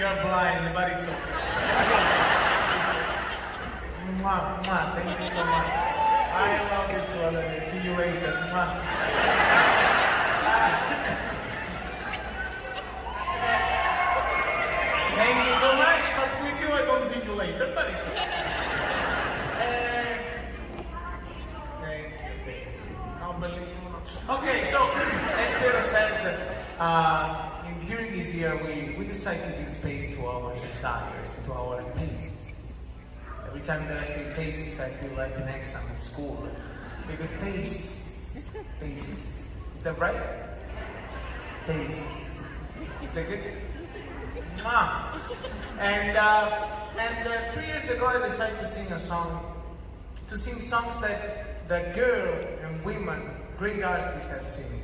You're blind, but it's okay. It's okay. Mwah, mwah. Thank you so much. I love you too, Olivia. See you later. Mwah. Thank you so much, but with you I don't see you later, but it's okay. Uh, okay, so as Piero said, uh, in- during this year we, we decided to give space to our desires, to our tastes. Every time that I say tastes, I feel like an exam in school. Because tastes, tastes, is that right? Tastes. Is that good? Mwah. And uh, and uh, three years ago, I decided to sing a song, to sing songs that that girl and women, great artists, have sing.